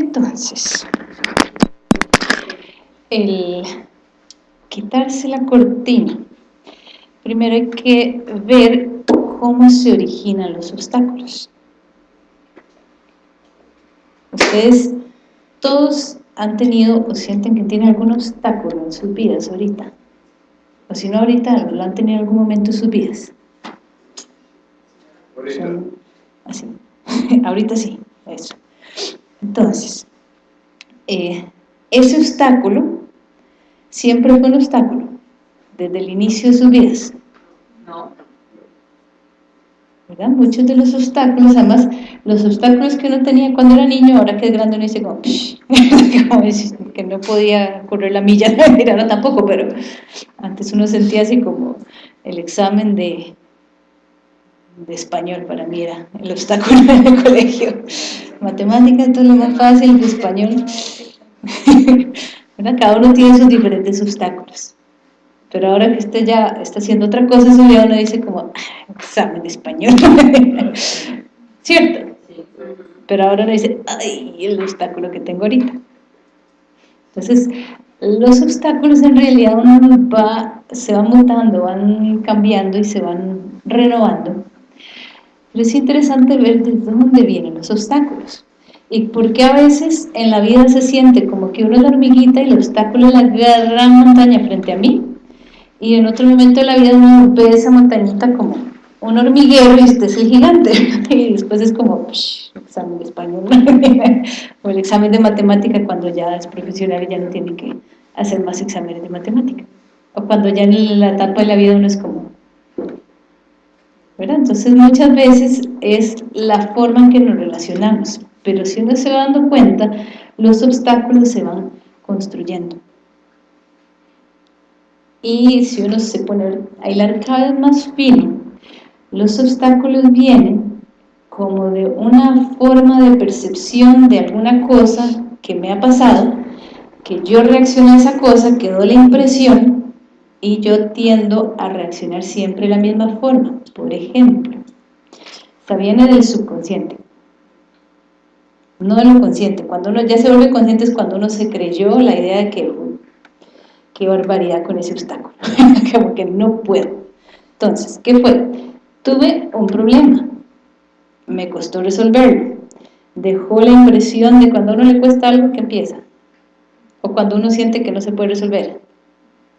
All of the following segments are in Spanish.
Entonces, el quitarse la cortina, primero hay que ver cómo se originan los obstáculos. Ustedes todos han tenido o sienten que tienen algún obstáculo en sus vidas ahorita. O si no ahorita, lo han tenido en algún momento en sus vidas. Ahorita. así. ahorita sí, eso. Entonces, eh, ese obstáculo siempre fue un obstáculo desde el inicio de sus vidas. No. ¿verdad? Muchos de los obstáculos, además, los obstáculos que uno tenía cuando era niño, ahora que es grande uno dice como, como que no podía correr la milla, no, ahora tampoco, pero antes uno sentía así como el examen de, de español para mí era el obstáculo en el colegio. Matemáticas, todo lo más fácil, español. ¿verdad? Cada uno tiene sus diferentes obstáculos. Pero ahora que usted ya está haciendo otra cosa, eso ya uno dice como, "Ah, examen de español. ¿Cierto? Pero ahora uno dice, ay, el obstáculo que tengo ahorita. Entonces, los obstáculos en realidad uno va, se van mutando, van cambiando y se van renovando. Pero es interesante ver de dónde vienen los obstáculos. Y por qué a veces en la vida se siente como que uno es la hormiguita y el obstáculo es la gran montaña frente a mí. Y en otro momento de la vida uno ve esa montañita como un hormiguero y usted es el gigante. Y después es como, psh, examen de español. o el examen de matemática cuando ya es profesional y ya no tiene que hacer más exámenes de matemática. O cuando ya en la etapa de la vida uno es como, ¿verdad? Entonces muchas veces es la forma en que nos relacionamos, pero si uno se va dando cuenta, los obstáculos se van construyendo. Y si uno se pone a hilar cada vez más fino, los obstáculos vienen como de una forma de percepción de alguna cosa que me ha pasado, que yo reacciono a esa cosa, quedó la impresión y yo tiendo a reaccionar siempre de la misma forma. Por ejemplo, esta viene del subconsciente, no de lo consciente. Cuando uno ya se vuelve consciente es cuando uno se creyó la idea de que, qué barbaridad con ese obstáculo, como que no puedo. Entonces, ¿qué fue? Tuve un problema, me costó resolverlo, dejó la impresión de cuando uno le cuesta algo que empieza, o cuando uno siente que no se puede resolver.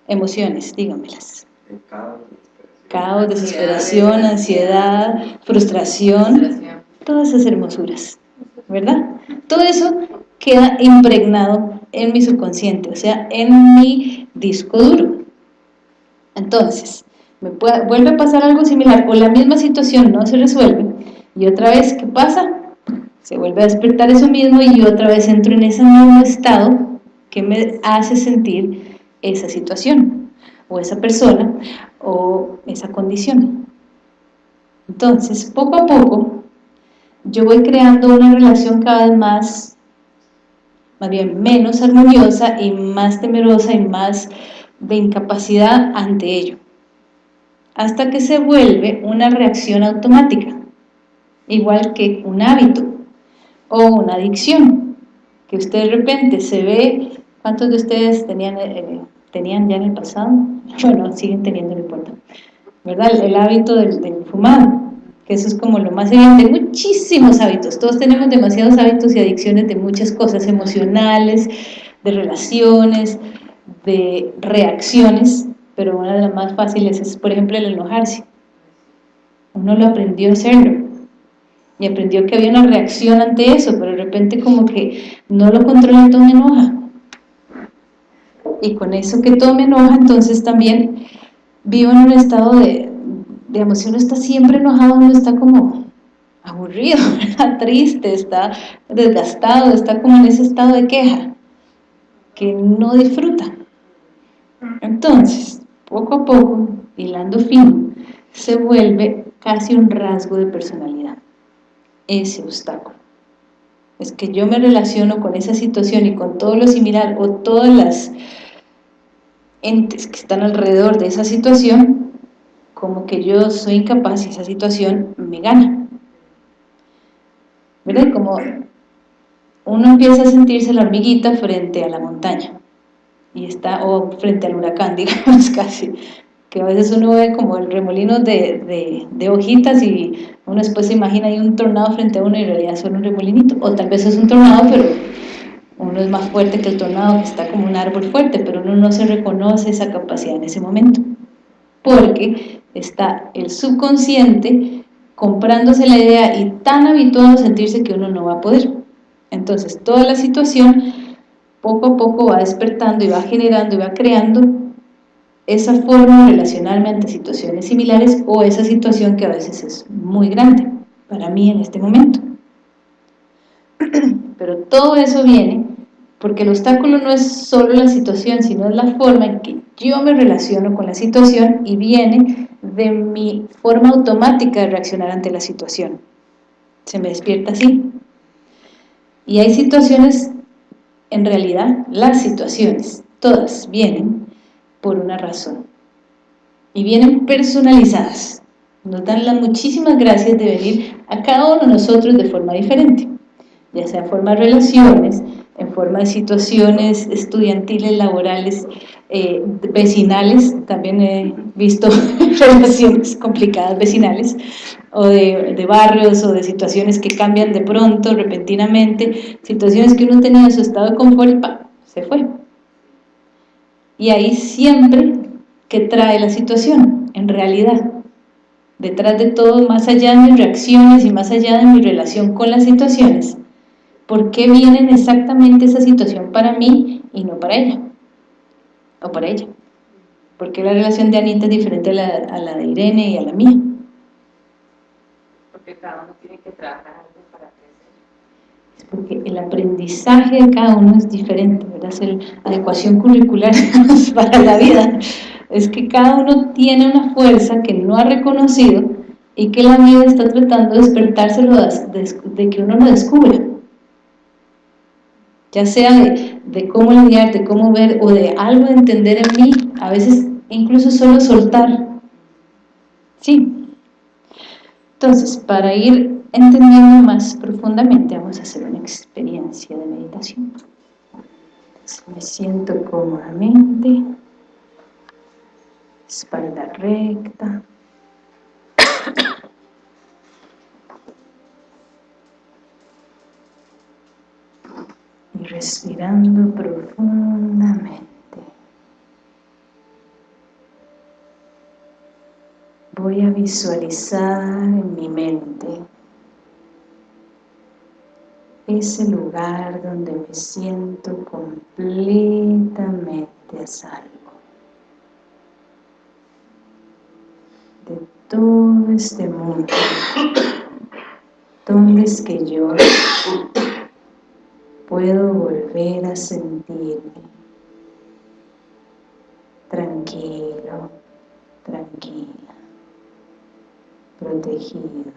Emociones, dígamelas. Caos, desesperación, ansiedad, frustración, todas esas hermosuras, ¿verdad? Todo eso queda impregnado en mi subconsciente, o sea, en mi disco duro. Entonces, me puede, vuelve a pasar algo similar, o la misma situación no se resuelve, y otra vez, ¿qué pasa? Se vuelve a despertar eso mismo y otra vez entro en ese mismo estado que me hace sentir esa situación, o esa persona, o esa condición. Entonces, poco a poco, yo voy creando una relación cada vez más, más bien menos armoniosa y más temerosa y más de incapacidad ante ello, hasta que se vuelve una reacción automática, igual que un hábito o una adicción, que usted de repente se ve, ¿cuántos de ustedes tenían, eh, tenían ya en el pasado? Bueno, siguen teniendo, no importa, ¿verdad? El, el hábito del, del fumar, que eso es como lo más evidente, muchísimos hábitos, todos tenemos demasiados hábitos y adicciones de muchas cosas emocionales, de relaciones, de reacciones, pero una de las más fáciles es, por ejemplo, el enojarse. Uno lo aprendió a hacerlo, y aprendió que había una reacción ante eso, pero de repente como que no lo controla y todo me enoja. Y con eso que todo me enoja, entonces también vivo en un estado de, digamos, si uno está siempre enojado, uno está como aburrido, triste, está desgastado, está como en ese estado de queja, que no disfruta. Entonces, poco a poco, hilando fino, se vuelve casi un rasgo de personalidad, ese obstáculo. Es que yo me relaciono con esa situación y con todo lo similar o todas las entes que están alrededor de esa situación, como que yo soy incapaz y esa situación me gana. ¿Verdad? Como uno empieza a sentirse la hormiguita frente a la montaña, y está, o frente al huracán, digamos casi, que a veces uno ve como el remolino de, de, hojitas y uno después se imagina hay un tornado frente a uno y en realidad solo un remolinito, o tal vez es un tornado pero uno es más fuerte que el tornado que está como un árbol fuerte, pero uno no se reconoce esa capacidad en ese momento, porque está el subconsciente comprándose la idea y tan habituado a sentirse que uno no va a poder. Entonces, toda la situación poco a poco va despertando y va generando y va creando esa forma de relacionarme ante situaciones similares o esa situación que a veces es muy grande para mí en este momento. Pero todo eso viene porque el obstáculo no es solo la situación, sino es la forma en que yo me relaciono con la situación y viene de mi forma automática de reaccionar ante la situación. Se me despierta así. Y hay situaciones, en realidad, las situaciones, todas vienen por una razón. Y vienen personalizadas. Nos dan las muchísimas gracias de venir a cada uno de nosotros de forma diferente. Ya sea forma de relaciones, en forma de situaciones estudiantiles, laborales, eh, vecinales, también he visto relaciones complicadas vecinales, o de, de, barrios, o de situaciones que cambian de pronto, repentinamente, situaciones que uno tenía en su estado de confort se fue. Y ahí siempre que trae la situación, en realidad, detrás de todo, más allá de mis reacciones y más allá de mi relación con las situaciones, ¿Por qué viene exactamente esa situación para mí y no para ella? O para ella. ¿Por qué la relación de Anita es diferente a la, de Irene y a la mía? Porque cada uno tiene que trabajar algo para crecer. Es porque el aprendizaje de cada uno es diferente, ¿verdad? Es la adecuación curricular para la vida. Es que cada uno tiene una fuerza que no ha reconocido y que la vida está tratando de despertárselo de que uno lo descubra ya sea de, cómo lidiar, de cómo ver o de algo de entender en mí, a veces incluso solo soltar. Sí. Entonces, para ir entendiendo más profundamente, vamos a hacer una experiencia de meditación. me siento cómodamente, espalda recta, y respirando profundamente. Voy a visualizar en mi mente ese lugar donde me siento completamente a salvo de todo este mundo donde es que yo puedo volver a sentirme tranquilo, tranquila, protegido.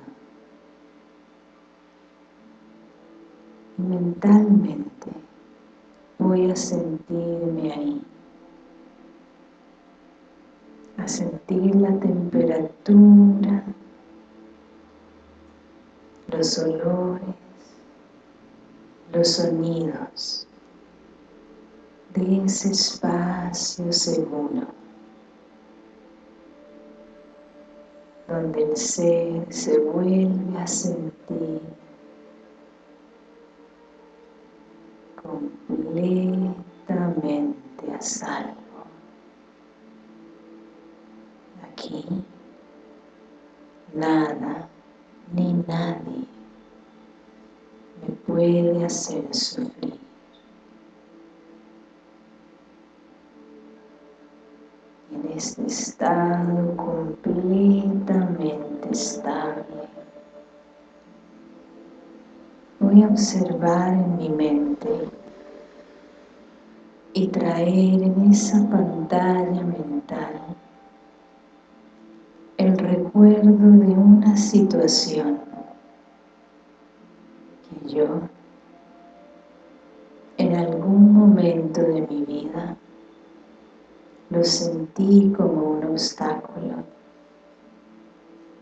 Y mentalmente voy a sentirme ahí, a sentir la temperatura, los olores, los sonidos de ese espacio seguro donde el ser se vuelve a sentir completamente a salvo. Aquí nada ni nadie me puede hacer sufrir. En este estado completamente estable, voy a observar en mi mente y traer en esa pantalla mental el recuerdo de una situación yo en algún momento de mi vida lo sentí como un obstáculo,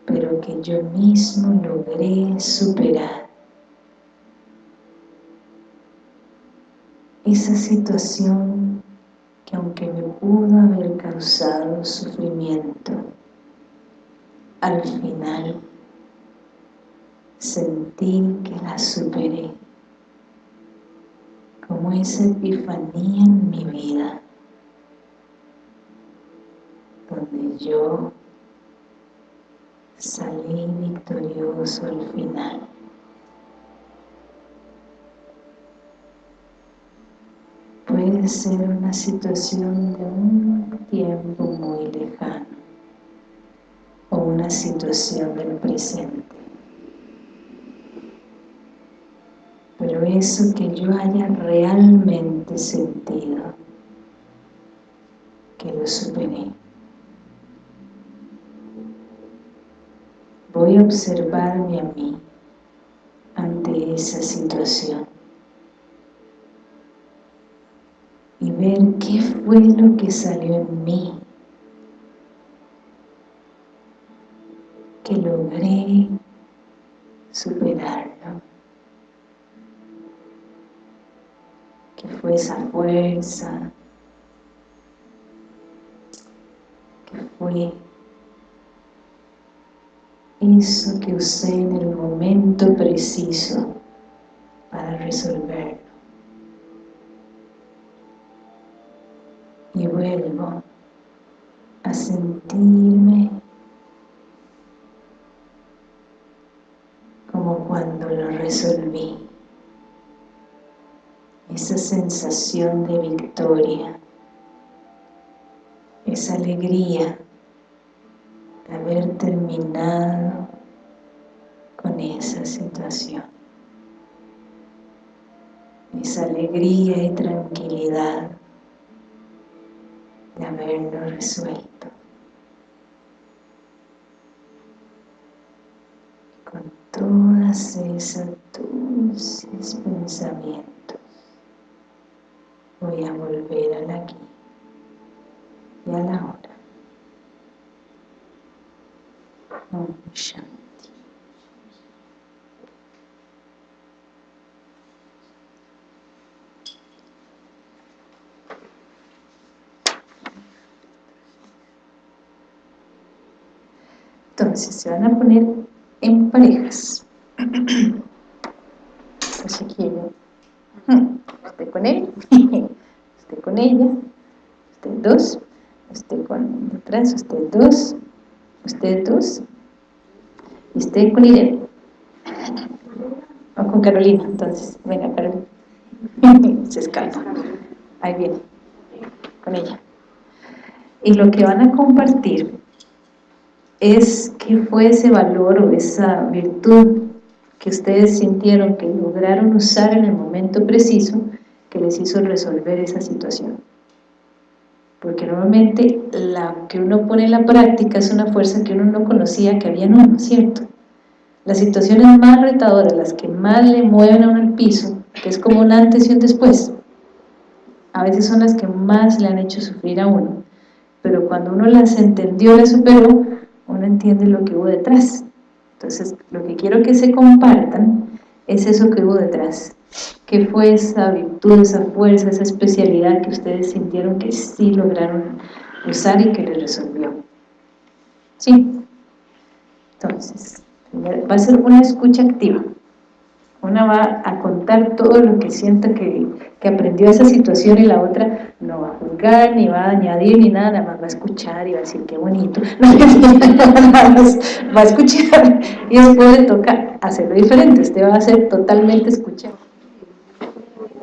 pero que yo mismo logré superar. esa situación que aunque me pudo haber causado sufrimiento, al final sentí que la superé como esa epifanía en mi vida donde yo salí victorioso al final puede ser una situación de un tiempo muy lejano o una situación del presente. Pero eso que yo haya realmente sentido, que lo superé. Voy a observarme a mí ante esa situación. y ver qué fue lo que salió en mí que logré superarlo esa fuerza. Que fue eso que usé en el momento preciso para resolverlo. Y vuelvo a sentirme como cuando lo resolví esa sensación de victoria esa alegría de haber terminado con esa situación esa alegría y tranquilidad de haberlo resuelto. Con todas esas dulces pensamientos voy a volver al aquí y a la hora. Entonces se van a poner en parejas. Así que usted con él, usted con ella, usted dos, usted con detrás, usted dos, usted dos, y usted con Irene. O con Carolina, entonces, venga Carolina. Se escapa. Ahí viene, con ella. Y lo que van a compartir es qué fue ese valor o esa virtud que ustedes sintieron que lograron usar en el momento preciso que les hizo resolver esa situación. Porque normalmente la que uno pone en la práctica es una fuerza que uno no conocía que había en uno, ¿cierto? Las situaciones más retadoras, las que más le mueven a uno el piso, que es como un antes y un después, a veces son las que más le han hecho sufrir a uno. Pero cuando uno las entendió, las superó, uno entiende lo que hubo detrás. Entonces, lo que quiero que se compartan es eso que hubo detrás. ¿Qué fue esa virtud, esa fuerza, esa especialidad que ustedes sintieron que sí lograron usar y que les resolvió? ¿Sí? Entonces, va a ser una escucha activa. Una va a contar todo lo que sienta que, que aprendió esa situación y la otra no va a juzgar, ni va a añadir, ni nada, nada más va a escuchar y va a decir qué bonito, va a escuchar y después le toca hacerlo diferente, usted va a ser totalmente escuchado.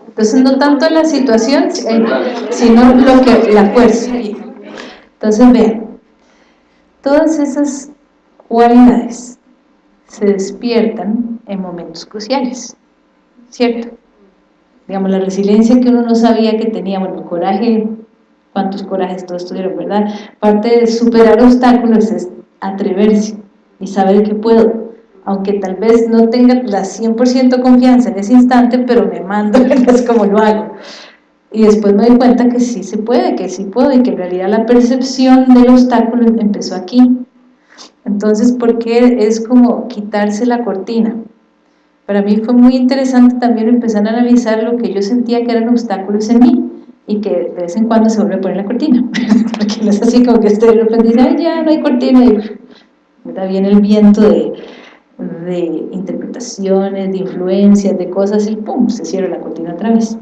Entonces no tanto la situación, eh, sino lo que, la fuerza. Entonces vean, todas esas cualidades se despiertan en momentos cruciales, ¿cierto? Digamos, la resiliencia que uno no sabía que tenía, bueno, el coraje, cuántos corajes todos tuvieron, ¿verdad? Parte de superar obstáculos es atreverse y saber que puedo, aunque tal vez no tenga la 100% confianza en ese instante, pero me mando, es como lo hago. Y después me doy cuenta que sí se puede, que sí puedo, y que en realidad la percepción del obstáculo empezó aquí, entonces, ¿por qué es como quitarse la cortina? Para mí fue muy interesante también empezar a analizar lo que yo sentía que eran obstáculos en mí y que de vez en cuando se vuelve a poner la cortina, porque no es así como que repente dice, ay ya, no hay cortina, y viene el viento de, de interpretaciones, de influencias, de cosas y pum, se cierra la cortina otra vez.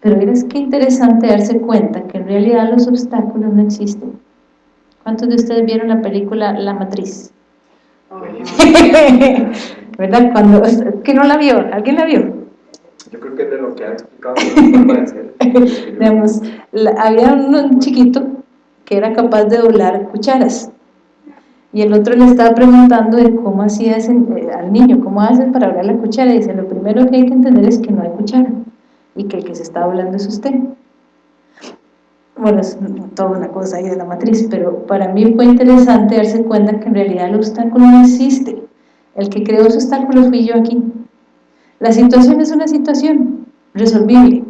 Pero es que interesante darse cuenta que en realidad los obstáculos no existen. ¿Cuántos de ustedes vieron la película La Matriz? ¿Verdad? Cuando, ¿Quién no la vio? ¿Alguien la vio? Yo creo que es de lo que ha explicado. Digamos, había un chiquito que era capaz de doblar cucharas y el otro le estaba preguntando de cómo hacía ese, eh, al niño, cómo hace para doblar la cuchara, y dice, lo primero que hay que entender es que no hay cuchara, y que el que se está hablando es usted. Bueno, es toda una cosa ahí de la matriz, pero para mí fue interesante darse cuenta que en realidad el obstáculo no existe. El que creó ese obstáculo fui yo aquí. La situación es una situación resolvible,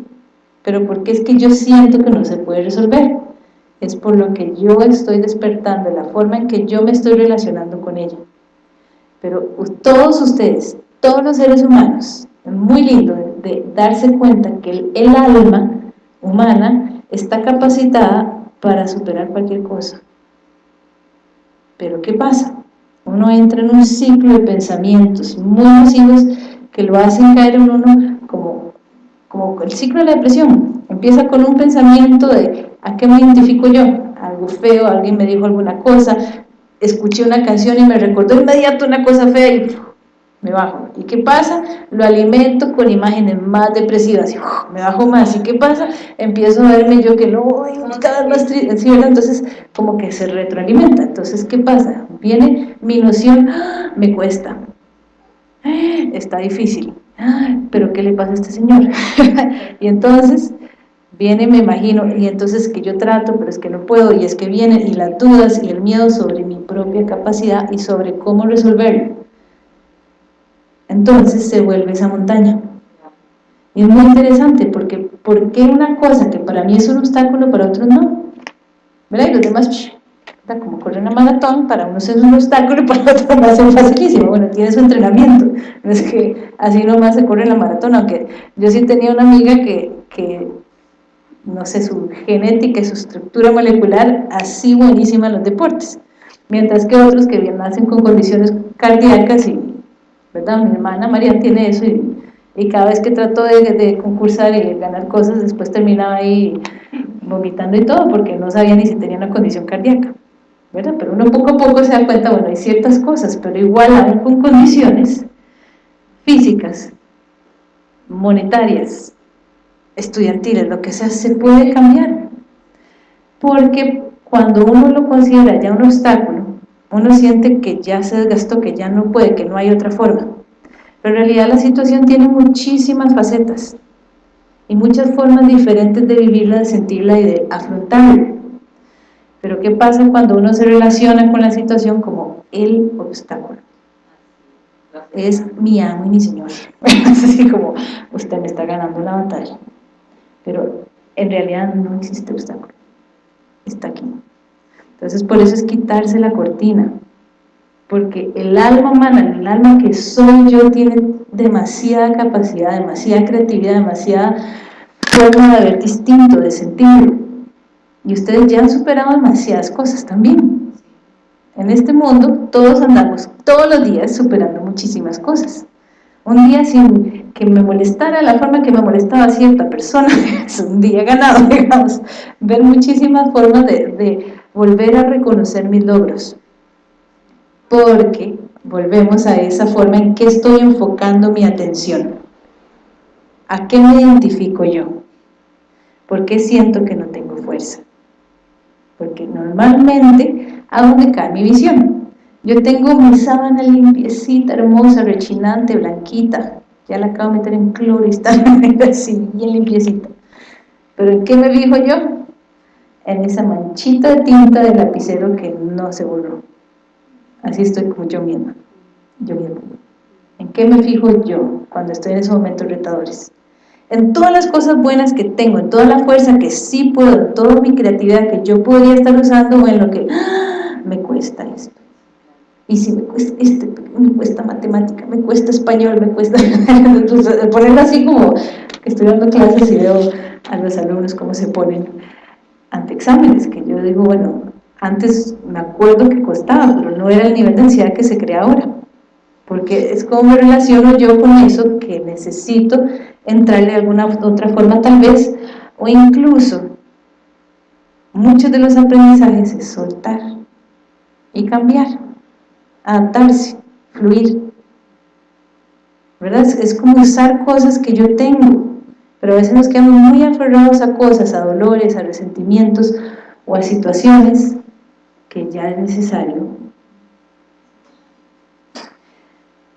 pero porque es que yo siento que no se puede resolver es por lo que yo estoy despertando, la forma en que yo me estoy relacionando con ella. Pero todos ustedes, todos los seres humanos, es muy lindo de, darse cuenta que el, alma humana está capacitada para superar cualquier cosa. Pero ¿qué pasa? Uno entra en un ciclo de pensamientos muy nocivos que lo hacen caer en uno como, como el ciclo de la depresión. Empieza con un pensamiento de ¿A qué me identifico yo? Algo feo, alguien me dijo alguna cosa, escuché una canción y me recordó inmediato una cosa fea y me bajo. ¿Y qué pasa? Lo alimento con imágenes más depresivas y me bajo más. ¿Y qué pasa? Empiezo a verme yo que no, cada vez más triste, Entonces, como que se retroalimenta. Entonces, ¿qué pasa? Viene mi noción, ¡ah! me cuesta, está difícil, pero ¿qué le pasa a este señor? y entonces viene, me imagino, y entonces que yo trato, pero es que no puedo, y es que vienen, y las dudas y el miedo sobre mi propia capacidad y sobre cómo resolverlo. Entonces se vuelve esa montaña. Y es muy interesante, porque ¿por qué una cosa que para mí es un obstáculo, para otros no? ¿Verdad? Y los demás, como correr una maratón, para unos es un obstáculo, para otros va a ser facilísimo. Bueno, tiene su entrenamiento. No es que así nomás se corre la maratón, aunque yo sí tenía una amiga que, que no sé, su genética y su estructura molecular así buenísima en los deportes, mientras que otros que bien nacen con condiciones cardíacas y, ¿verdad? Mi hermana María tiene eso y, cada vez que trató de, concursar y ganar cosas, después terminaba ahí vomitando y todo, porque no sabía ni si tenía una condición cardíaca, ¿verdad? Pero uno poco a poco se da cuenta, bueno, hay ciertas cosas, pero igual hay con condiciones físicas, monetarias, estudiantiles, lo que sea, se puede cambiar. Porque cuando uno lo considera ya un obstáculo, uno siente que ya se desgastó, que ya no puede, que no hay otra forma. Pero en realidad la situación tiene muchísimas facetas y muchas formas diferentes de vivirla, de sentirla y de afrontarla. Pero ¿qué pasa cuando uno se relaciona con la situación como el obstáculo? Es mi amo y mi señor. Es así como, usted me está ganando la batalla pero en realidad no existe obstáculo, está aquí. Entonces por eso es quitarse la cortina, porque el alma humana, el alma que soy yo tiene demasiada capacidad, demasiada creatividad, demasiada forma de ver distinto, de sentirlo. Y ustedes ya han superado demasiadas cosas también. En este mundo todos andamos todos los días superando muchísimas cosas. Un día sin que me molestara la forma que me molestaba cierta persona, es un día ganado, digamos. Ver muchísimas formas de, volver a reconocer mis logros. Porque volvemos a esa forma en que estoy enfocando mi atención. ¿A qué me identifico yo? ¿Por qué siento que no tengo fuerza? Porque normalmente, ¿a dónde cae mi visión? Yo tengo mi sábana limpiecita, hermosa, rechinante, blanquita. Ya la acabo de meter en cloro y está así, bien limpiecita. Pero ¿en qué me fijo yo? En esa manchita de tinta del lapicero que no se borró. Así estoy como yo misma. Yo misma. ¿En qué me fijo yo cuando estoy en esos momentos retadores? En todas las cosas buenas que tengo, en toda la fuerza que sí puedo, en toda mi creatividad que yo podría estar usando o en lo que ¡ah! me cuesta esto y si me cuesta, este, me cuesta matemática, me cuesta español, me cuesta ponerlo así como estoy dando clases y veo a los alumnos cómo se ponen ante exámenes, que yo digo, bueno, antes me acuerdo que costaba, pero no era el nivel de ansiedad que se crea ahora, porque es como me relaciono yo con eso que necesito entrarle de alguna otra forma tal vez, o incluso muchos de los aprendizajes es soltar y cambiar adaptarse, fluir. ¿Verdad? Es como usar cosas que yo tengo, pero a veces nos quedamos muy aferrados a cosas, a dolores, a resentimientos o a situaciones que ya es necesario.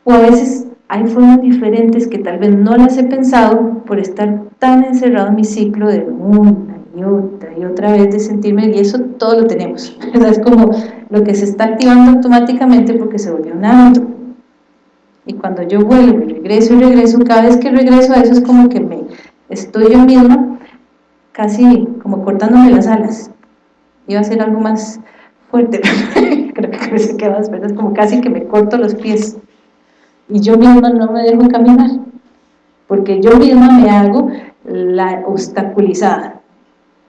O a veces hay formas diferentes que tal vez no las he pensado por estar tan encerrado en mi ciclo de una y otra y otra vez de sentirme, y eso todo lo tenemos, es como lo que se está activando automáticamente porque se volvió un hábito. Y cuando yo vuelvo y regreso y regreso, cada vez que regreso a eso es como que me estoy yo misma casi como cortándome las alas. Iba a ser algo más fuerte, creo que queda más, es como casi que me corto los pies. Y yo misma no me dejo caminar, porque yo misma me hago la obstaculizada,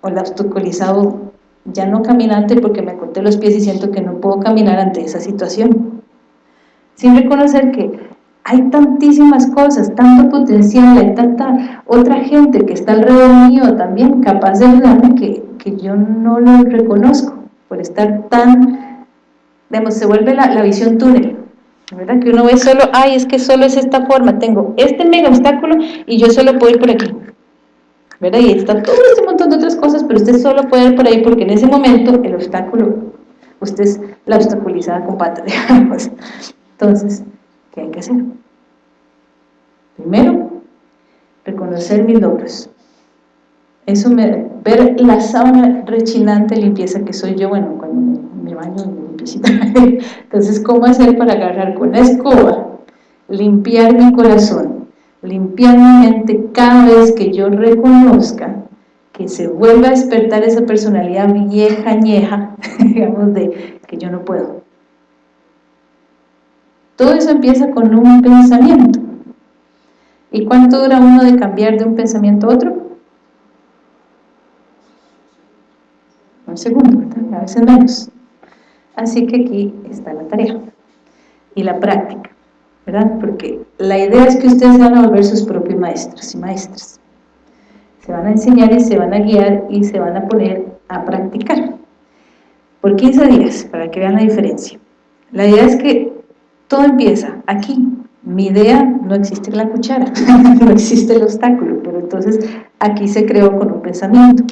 o la obstaculizado ya no caminante porque me corté los pies y siento que no puedo caminar ante esa situación. Sin reconocer que hay tantísimas cosas, tanto potencial, hay tanta otra gente que está alrededor mío también capaz de ayudarme que, que yo no lo reconozco por estar tan, digamos, se vuelve la, la visión túnel, ¿verdad? Que uno ve solo, ay, es que solo es esta forma, tengo este mega obstáculo y yo solo puedo ir por aquí. ¿verdad? Y está todo este montón de otras cosas, pero usted solo puede ir por ahí porque en ese momento el obstáculo, usted es la obstaculizada con patas, digamos. Entonces, ¿qué hay que hacer? Primero, reconocer mis logros. Eso me, ver la sábana rechinante limpieza que soy yo, bueno, cuando me, me baño me limpiecita. Entonces, ¿cómo hacer para agarrar con la escoba, limpiar mi corazón, limpiar mi mente cada vez que yo reconozca que se vuelva a despertar esa personalidad vieja, añeja, digamos, de que yo no puedo. Todo eso empieza con un pensamiento. ¿Y cuánto dura uno de cambiar de un pensamiento a otro? Un segundo, ¿verdad? A veces menos. Así que aquí está la tarea y la práctica. ¿verdad? Porque la idea es que ustedes van a volver sus propios maestros y maestras. Se van a enseñar y se van a guiar y se van a poner a practicar. Por 15 días, para que vean la diferencia. La idea es que todo empieza aquí. Mi idea no existe la cuchara, no existe el obstáculo, pero entonces aquí se creó con un pensamiento.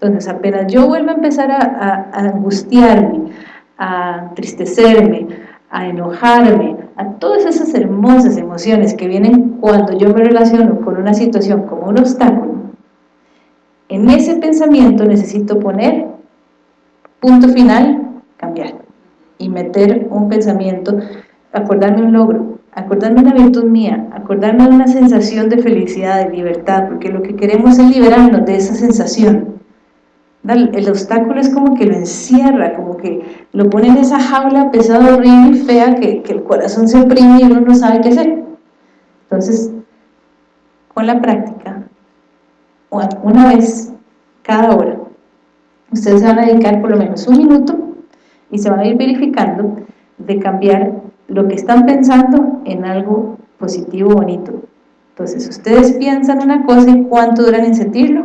Entonces apenas yo vuelvo a empezar a, a angustiarme, a entristecerme, a enojarme, a todas esas hermosas emociones que vienen cuando yo me relaciono con una situación como un obstáculo, en ese pensamiento necesito poner punto final, cambiar y meter un pensamiento, acordarme un logro, acordarme una virtud mía, acordarme una sensación de felicidad, de libertad, porque lo que queremos es liberarnos de esa sensación el obstáculo es como que lo encierra, como que lo pone en esa jaula pesada, horrible y fea que, que el corazón se oprime y uno no sabe qué hacer. Entonces, con la práctica, una vez cada hora, ustedes se van a dedicar por lo menos un minuto y se van a ir verificando de cambiar lo que están pensando en algo positivo, bonito. Entonces, ustedes piensan una cosa y cuánto duran en sentirlo,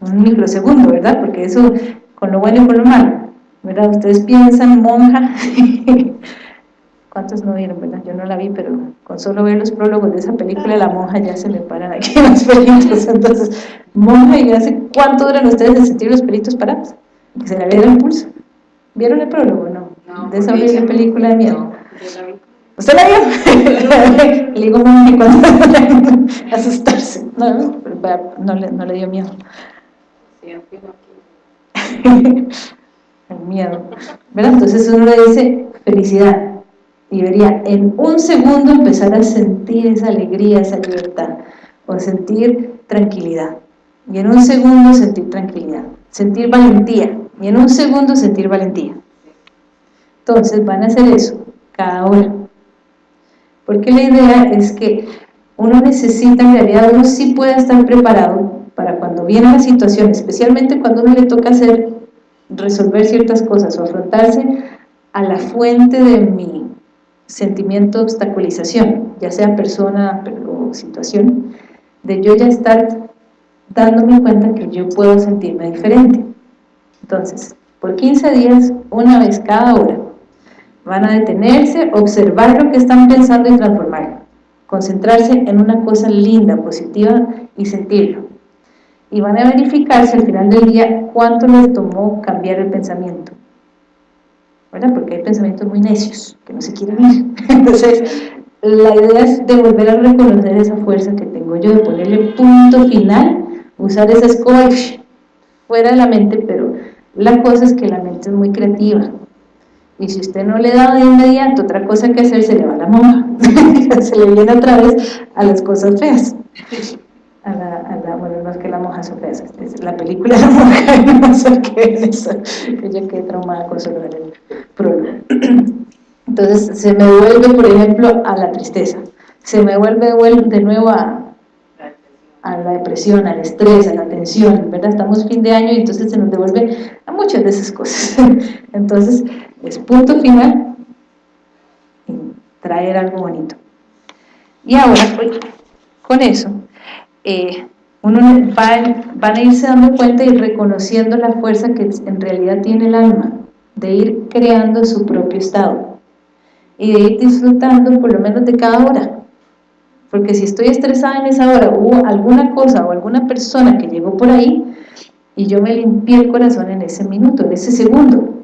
un microsegundo, ¿verdad? Porque eso, con lo bueno y con lo malo, ¿verdad? Ustedes piensan monja, ¿cuántos no vieron, verdad? Yo no la vi, pero con solo ver los prólogos de esa película, la monja ya se me paran aquí los pelitos, entonces, monja, ¿y hace cuánto duran ustedes en sentir los pelitos parados? Que se le vea el pulso. ¿Vieron el prólogo no? No de esa horrible película de miedo. ¿Usted la vio? le digo monja cuando asustarse. No, no, le, no le dio miedo. el miedo. ¿Verdad? Entonces uno le dice felicidad y debería en un segundo empezar a sentir esa alegría, esa libertad o sentir tranquilidad y en un segundo sentir tranquilidad sentir valentía y en un segundo sentir valentía Entonces van a hacer eso cada hora. Porque la idea es que uno necesita, en realidad uno sí puede estar preparado para cuando viene la situación, especialmente cuando uno le toca hacer, resolver ciertas cosas o afrontarse a la fuente de mi sentimiento de obstaculización, ya sea persona o situación, de yo ya estar dándome cuenta que yo puedo sentirme diferente. Entonces, por 15 días, una vez cada hora, van a detenerse, observar lo que están pensando y transformarlo, concentrarse en una cosa linda, positiva y sentirlo. Y van a verificarse al final del día cuánto les tomó cambiar el pensamiento. ¿verdad? Porque hay pensamientos muy necios, que no se quieren ir. Entonces, la idea es de volver a reconocer esa fuerza que tengo yo, de ponerle punto final, usar esa escoba fuera de la mente, pero la cosa es que la mente es muy creativa. Y si usted no le da de inmediato otra cosa que hacer, se le va la monja. se le viene otra vez a las cosas feas. A la, a la, bueno, no es que la monja sea fea, es la película de la monja, no sé qué es eso, que yo quedé traumada con solo el prólogo. Entonces se me vuelve, por ejemplo, a la tristeza, se me vuelve de nuevo a, a la depresión, al estrés, a la tensión, ¿verdad? Estamos fin de año y entonces se nos devuelve a muchas de esas cosas. Entonces, es punto final y traer algo bonito. Y ahora, pues, con eso, eh, uno va, van a irse dando cuenta y reconociendo la fuerza que en realidad tiene el alma, de ir creando su propio estado y de ir disfrutando por lo menos de cada hora. Porque si estoy estresada en esa hora, hubo alguna cosa o alguna persona que llegó por ahí y yo me limpié el corazón en ese minuto, en ese segundo.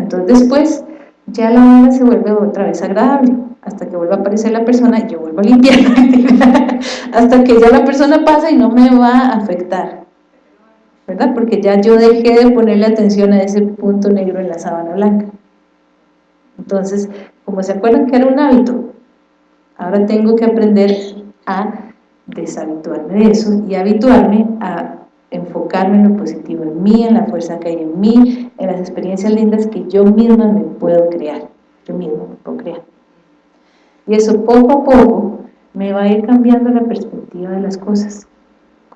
Entonces después ya la hora se vuelve otra vez agradable, hasta que vuelva a aparecer la persona y yo vuelvo a limpiar, hasta que ya la persona pasa y no me va a afectar, ¿verdad? Porque ya yo dejé de ponerle atención a ese punto negro en la sábana blanca. Entonces, como se acuerdan que era un hábito, ahora tengo que aprender a deshabituarme de eso y habituarme a enfocarme en lo positivo, en mí, en la fuerza que hay en mí, en las experiencias lindas que yo misma me puedo crear, yo misma me puedo crear. Y eso poco a poco me va a ir cambiando la perspectiva de las cosas.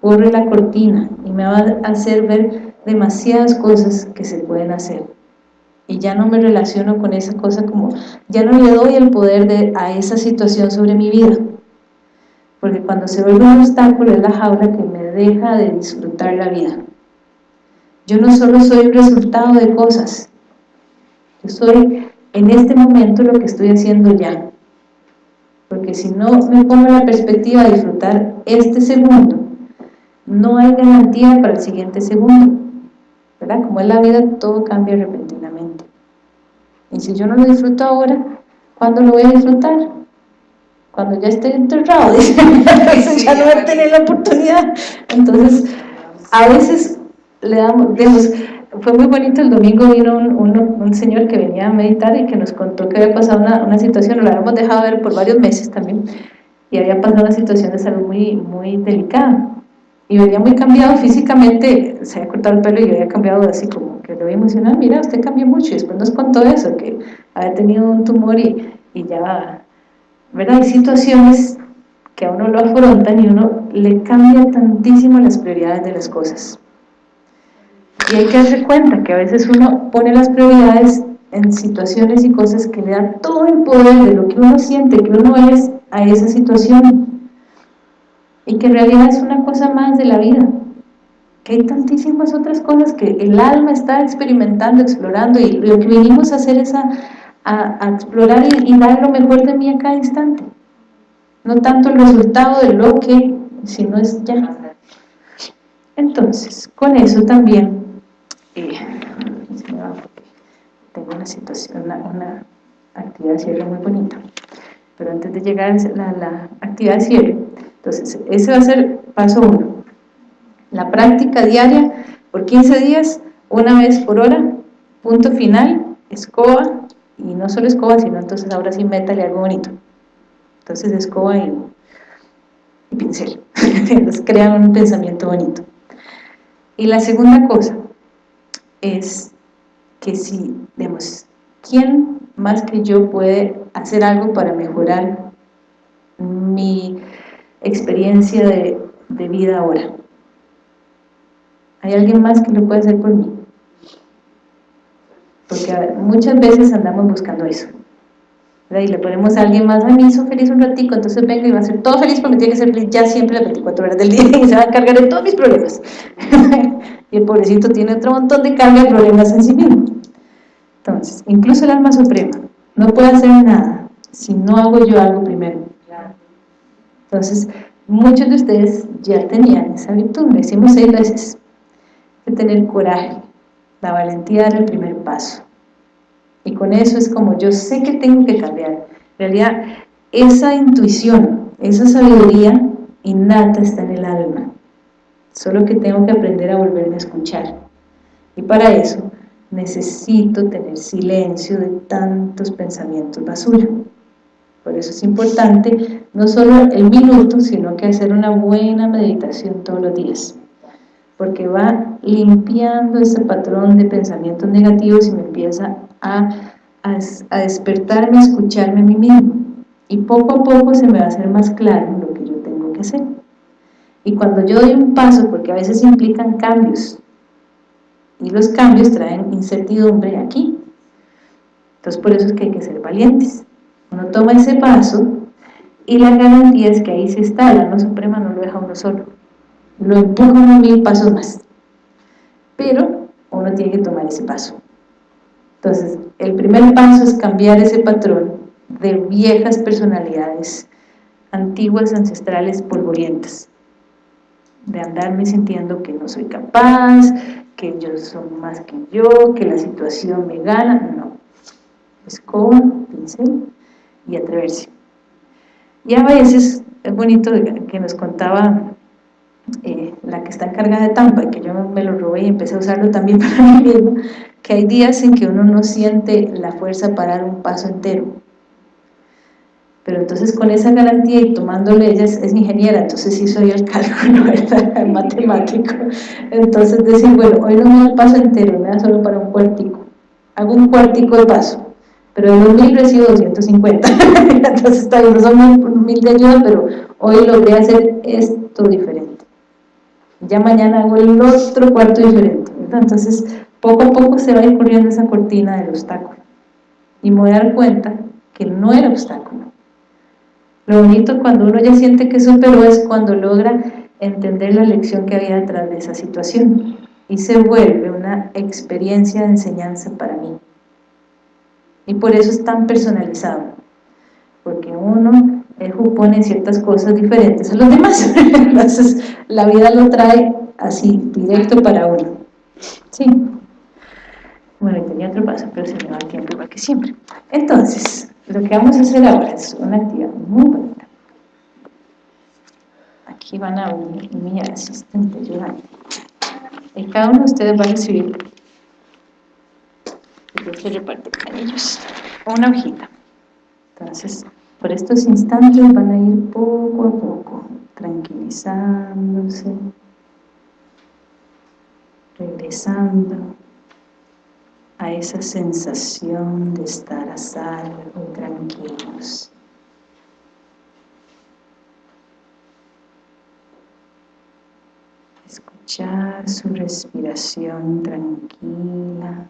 Corre la cortina y me va a hacer ver demasiadas cosas que se pueden hacer y ya no me relaciono con esa cosa como, ya no le doy el poder de, a esa situación sobre mi vida, porque cuando se vuelve un obstáculo es la jaula que me deja de disfrutar la vida. Yo no solo soy el resultado de cosas, yo soy en este momento lo que estoy haciendo ya, porque si no me pongo la perspectiva de disfrutar este segundo, no hay garantía para el siguiente segundo, ¿verdad? Como es la vida, todo cambia repentinamente. Y si yo no lo disfruto ahora, ¿cuándo lo voy a disfrutar? Cuando ya esté enterrado, ya no voy a tener la oportunidad. Entonces, a veces le damos, digamos, fue muy bonito el domingo vino un, un, señor que venía a meditar y que nos contó que había pasado una, una situación, lo habíamos dejado ver por varios meses también, y había pasado una situación de salud muy, muy delicada y venía muy cambiado físicamente, se había cortado el pelo y había cambiado así como que le había emocionado, mira, usted cambió mucho, y después nos contó eso, que había tenido un tumor y, y ya, ¿verdad? Hay situaciones que a uno lo afrontan y uno le cambia tantísimo las prioridades de las cosas. Y hay que darse cuenta que a veces uno pone las prioridades en situaciones y cosas que le dan todo el poder de lo que uno siente que uno es a esa situación y que en realidad es una cosa más de la vida que hay tantísimas otras cosas que el alma está experimentando, explorando y lo que vinimos a hacer es a, explorar y, dar lo mejor de mí a cada instante. No tanto el resultado de lo que, sino es ya. Entonces, con eso también eh, tengo una situación, una, actividad de cierre muy bonita. Pero antes de llegar a la, la actividad de cierre entonces, ese va a ser paso uno. La práctica diaria por 15 días, una vez por hora, punto final, escoba, y no solo escoba, sino entonces ahora sí métale algo bonito. Entonces escoba y, pincel, entonces crean un pensamiento bonito. Y la segunda cosa es que si, digamos, ¿quién más que yo puede hacer algo para mejorar mi experiencia de, de vida ahora? ¿Hay alguien más que lo puede hacer por mí? Porque muchas veces andamos buscando eso. Y le ponemos a alguien más, a mí hizo feliz un ratico, entonces venga y va a ser todo feliz porque tiene que ser feliz ya siempre las 24 horas del día y se va a encargar de todos mis problemas. y el pobrecito tiene otro montón de carga de problemas en sí mismo. Entonces, incluso el alma suprema no puede hacer nada si no hago yo algo primero. Entonces, muchos de ustedes ya tenían esa virtud, lo decimos seis veces, de tener coraje, la valentía de el primer paso. Y con eso es como yo sé que tengo que cambiar. En realidad, esa intuición, esa sabiduría innata está en el alma. Solo que tengo que aprender a volverme a escuchar. Y para eso necesito tener silencio de tantos pensamientos basura. Por eso es importante no solo el minuto, sino que hacer una buena meditación todos los días. Porque va limpiando ese patrón de pensamientos negativos y me empieza a, a, despertarme, a escucharme a mí mismo. Y poco a poco se me va a hacer más claro lo que yo tengo que hacer. Y cuando yo doy un paso, porque a veces implican cambios, y los cambios traen incertidumbre aquí. Entonces por eso es que hay que ser valientes. Uno toma ese paso y la garantía es que ahí se está, la alma suprema no lo deja uno solo. Lo empuja mil pasos más. Pero uno tiene que tomar ese paso. Entonces, el primer paso es cambiar ese patrón de viejas personalidades, antiguas, ancestrales, polvorientas, de andarme sintiendo que no soy capaz, que ellos son más que yo, que la situación me gana, no. Escoba, pincel y atreverse. Y a veces es bonito que nos contaba eh, la que está encargada de Tampa, que yo me lo robé y empecé a usarlo también para mí mismo, que hay días en que uno no siente la fuerza para dar un paso entero. Pero entonces con esa garantía y tomándole, ella es, ingeniera, entonces hizo yo el cálculo, ¿verdad? matemático. Entonces decir, bueno, hoy no me da el paso entero, me da solo para un cuartico. Hago un cuartico de paso, pero de los mil recibo 250. entonces está bien, no son mil de ayuda, pero hoy logré hacer esto diferente. Ya mañana hago el otro cuarto diferente. Entonces, poco a poco se va a esa cortina del obstáculo. Y me voy a dar cuenta que no era obstáculo. Lo bonito cuando uno ya siente que superó es cuando logra entender la lección que había detrás de esa situación y se vuelve una experiencia de enseñanza para mí. Y por eso es tan personalizado, porque uno pone ciertas cosas diferentes a los demás, entonces la vida lo trae así, directo para uno. Sí. Bueno, tenía otro paso, pero se me va el tiempo igual que siempre. Entonces, lo que vamos a hacer ahora es una actividad muy bonita. Aquí van a unir mi asistente ayudante. Y cada uno de ustedes va a recibir, yo se reparte con ellos, una hojita. Entonces, por estos instantes van a ir poco a poco, tranquilizándose, regresando a esa sensación de estar a salvo y tranquilos. Escuchar su respiración tranquila,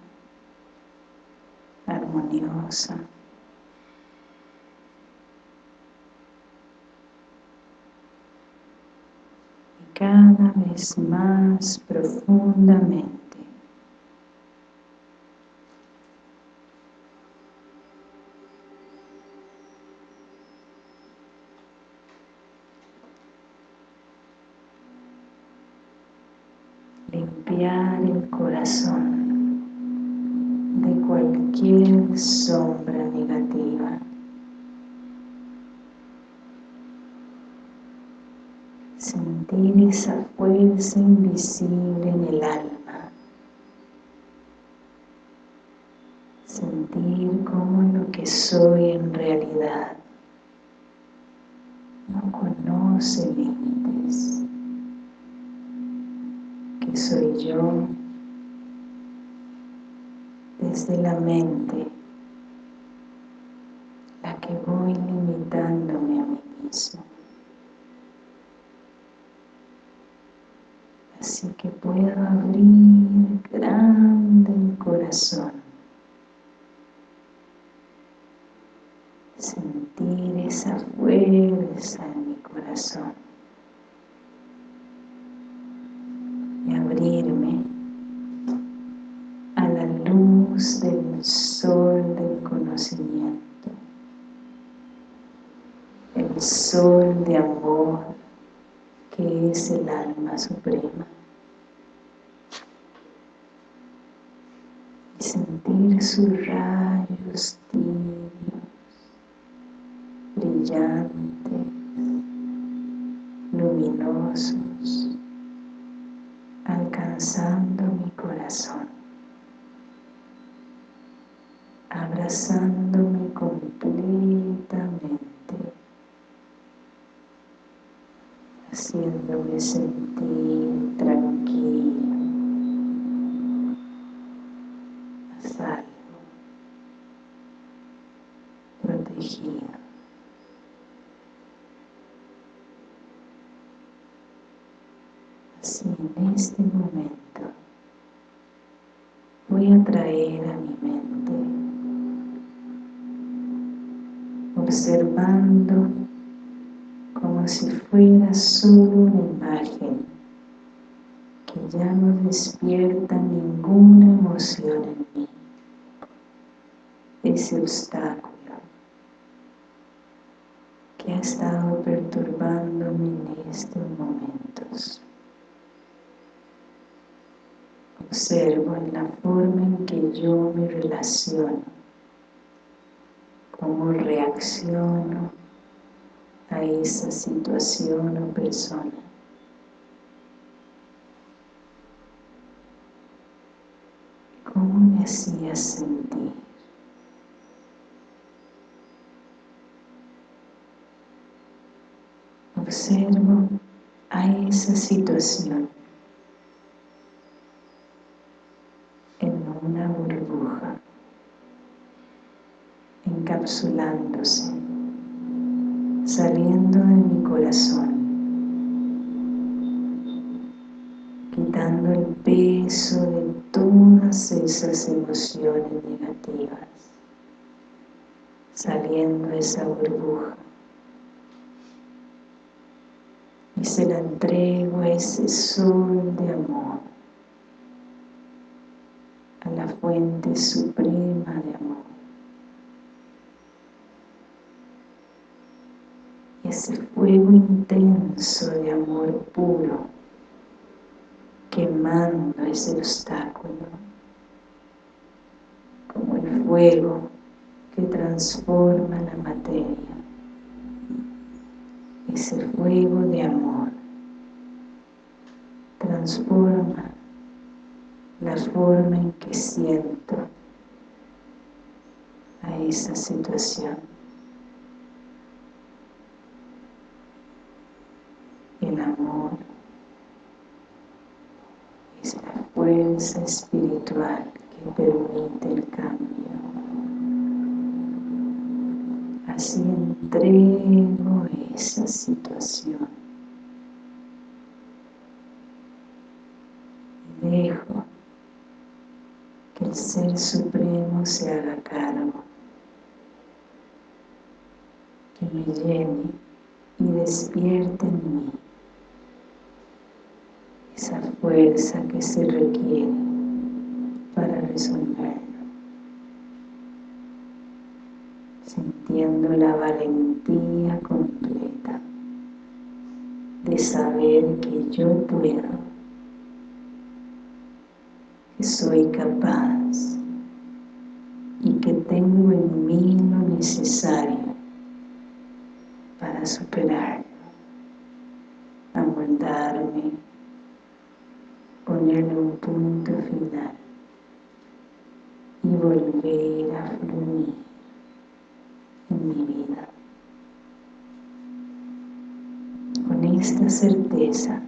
armoniosa. Cada vez más profundamente el corazón de cualquier sombra negativa. sentir esa fuerza invisible en el alma. Sentir como lo que soy en realidad no conoce límites. Que soy yo desde la mente la que voy limitándome a mí mismo. Así que puedo abrir grande el corazón. Sentir esa fuerza en mi corazón. Y abrirme a la luz del sol del conocimiento. El sol de amor que es el alma suprema. Y sus rayos tibios, brillantes, luminosos, alcanzando mi corazón, abrazándome completamente haciéndome sentir tranquilo, a salvo, protegido. Así en este momento voy a traer a mi mente observando como si fuera solo una imagen que ya no despierta ninguna emoción en mí. Ese obstáculo que ha estado perturbándome en estos momentos. Observo en la forma en que yo me relaciono, cómo reacciono, a esa situación o persona. ¿Cómo me hacía sentir? Observo a esa situación en una burbuja, encapsulándose saliendo de mi corazón, quitando el peso de todas esas emociones negativas, saliendo esa burbuja. Y se la entrego a ese sol de amor, a la fuente suprema de amor. Ese fuego intenso de amor puro quemando ese obstáculo como el fuego que transforma la materia. Ese fuego de amor transforma la forma en que siento a esa situación el amor es la fuerza espiritual que permite el cambio. Así entrego esa situación. Y dejo que el Ser Supremo se haga cargo, que me llene y despierte en mí esa fuerza que se requiere para resolverlo. Sintiendo la valentía completa de saber que yo puedo, que soy capaz y que tengo en mí lo necesario para superarlo, aguantarme, un punto final y volver a fluir en mi vida. Con esta certeza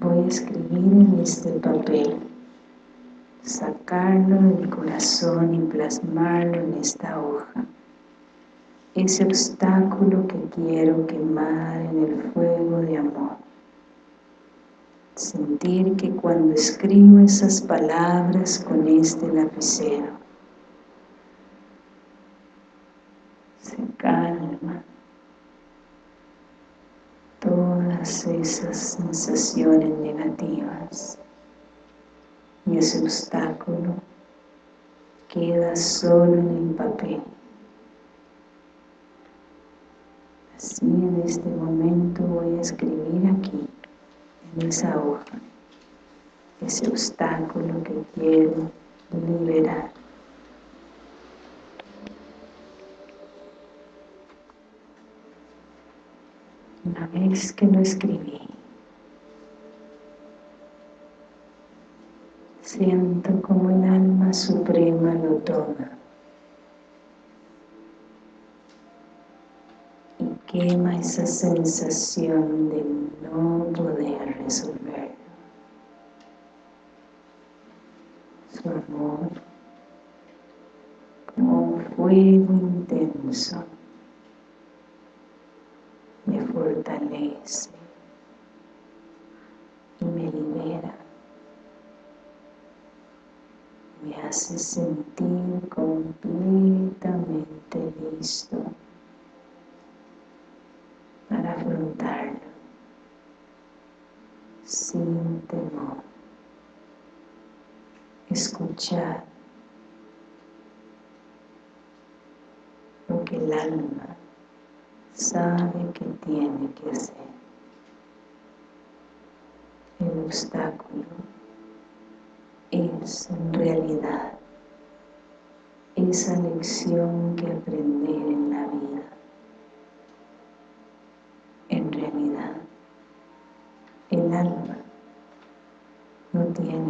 voy a escribir en este papel, sacarlo del corazón y plasmarlo en esta hoja ese obstáculo que quiero quemar en el fuego de amor. Sentir que cuando escribo esas palabras con este lapicero, se calma todas esas sensaciones negativas y ese obstáculo queda solo en el papel. Así en este momento voy a escribir aquí, en esa hoja, ese obstáculo que quiero liberar. Una vez que lo escribí, siento como el alma suprema lo toma y quema esa sensación de no poder resolverlo. Su amor como un fuego intenso me fortalece y me libera me hace sentir completamente listo sin temor. Escuchar lo que el alma sabe que tiene que hacer. El obstáculo es en realidad esa lección que aprender en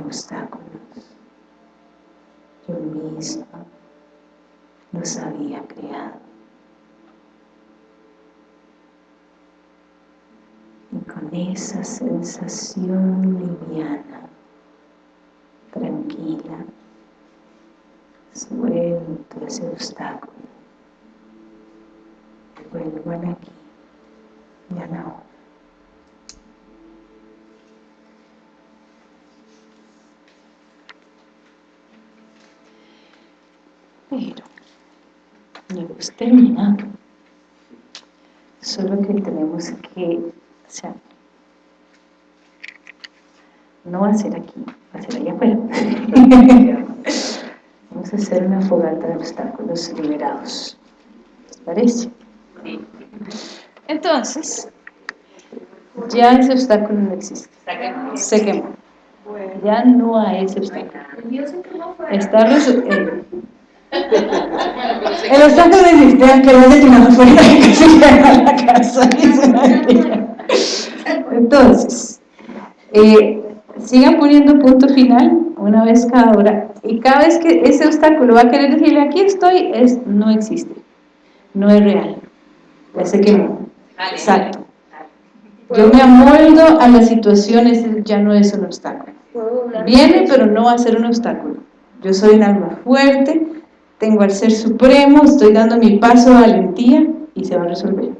obstáculos. Yo misma los había creado. Y con esa sensación liviana tranquila, suelto ese obstáculo. Vuelvo aquí y a la hora. Pero no hemos terminado. Solo que tenemos que, o sea, no va a ser aquí, va a ser allá afuera. Vamos a hacer una fogata de obstáculos liberados. ¿Les parece? Entonces, ya ese obstáculo no existe. Se quemó. Ya no hay ese obstáculo. Está resuelto. El obstáculo existe, que no se tirado fuera que se a la casa. Entonces, eh, sigan poniendo punto final una vez cada hora y cada vez que ese obstáculo va a querer decirle aquí estoy, es, no existe, no es real, ya sé que no, exacto. Yo me amoldo a las situaciones, ya no es un obstáculo. Viene, pero no va a ser un obstáculo. Yo soy un alma fuerte, tengo al Ser Supremo, estoy dando mi paso de valentía y se va a resolver.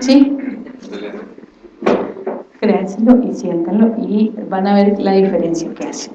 ¿Sí? créanselo y siéntanlo y van a ver la diferencia que hace.